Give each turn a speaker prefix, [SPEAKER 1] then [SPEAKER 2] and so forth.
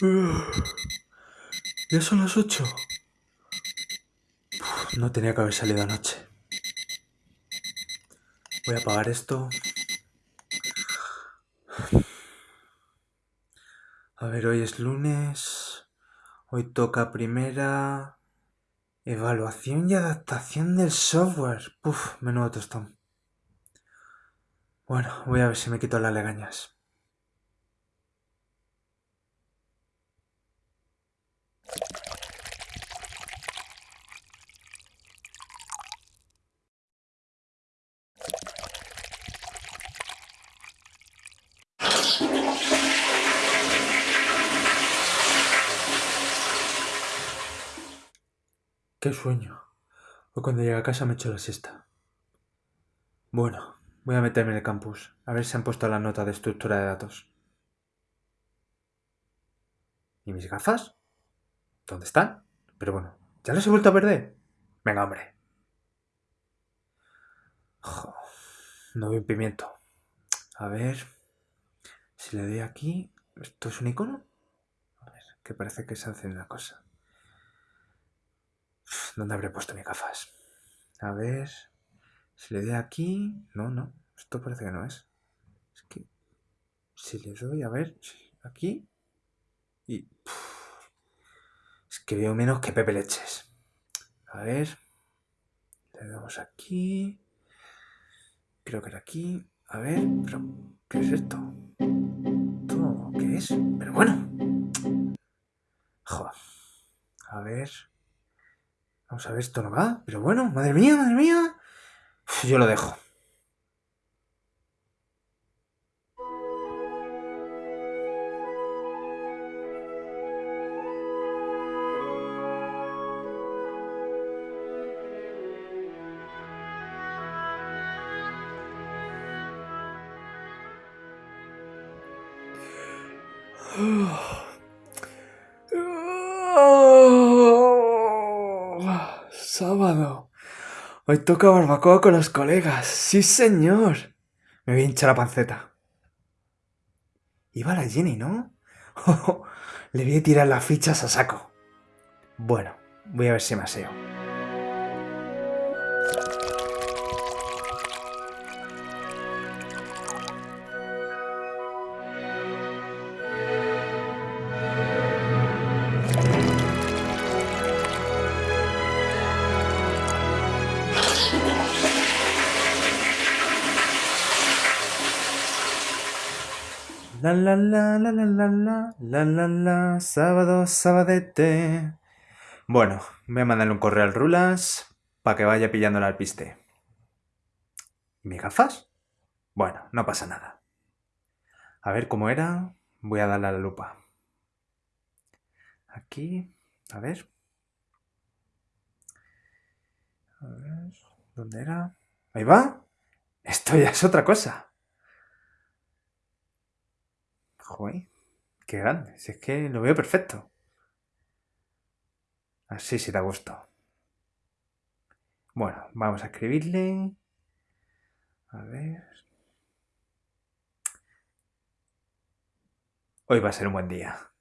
[SPEAKER 1] Ya son las 8. no tenía que haber salido anoche. Voy a apagar esto. A ver, hoy es lunes. Hoy toca primera. Evaluación y adaptación del software. Puf, menudo tostón. Bueno, voy a ver si me quito las legañas. Qué sueño. Hoy cuando llegue a casa me echo la siesta. Bueno, voy a meterme en el campus, a ver si han puesto la nota de estructura de datos. ¿Y mis gafas? ¿Dónde están? Pero bueno, ¿ya las he vuelto a perder? Venga, hombre. no veo un pimiento. A ver. Si le doy aquí. ¿Esto es un icono? A ver, que parece que se hace una cosa. ¿Dónde habré puesto mis gafas? A ver. Si le doy aquí. No, no. Esto parece que no es. Es que. Si le doy, a ver. Aquí. Y. es que veo menos que Pepe Leches. A ver. Le damos aquí. Creo que era aquí. A ver. ¿Qué es esto? ¿Todo qué es? Pero bueno. Joder. A ver. Vamos a ver, esto no va. Pero bueno, madre mía, madre mía. yo lo dejo. Hoy toca barbacoa con los colegas. Sí, señor. Me voy a hinchar la panceta. Iba la Jenny, ¿no? Le voy a tirar las fichas a saco. Bueno, voy a ver si me aseo. La la la la la la la la la la sábado sabadete. Bueno, voy a mandarle un correo al Rulas para que vaya pillando el alpiste. ¿Mis gafas? Bueno, no pasa nada. A ver cómo era. Voy a darle a la lupa. Aquí, a ver. A ver, ¿dónde era? Ahí va. Esto ya es otra cosa. Joder, qué grande. Si es que lo veo perfecto. Así sí da gusto. Bueno, vamos a escribirle. A ver. Hoy va a ser un buen día.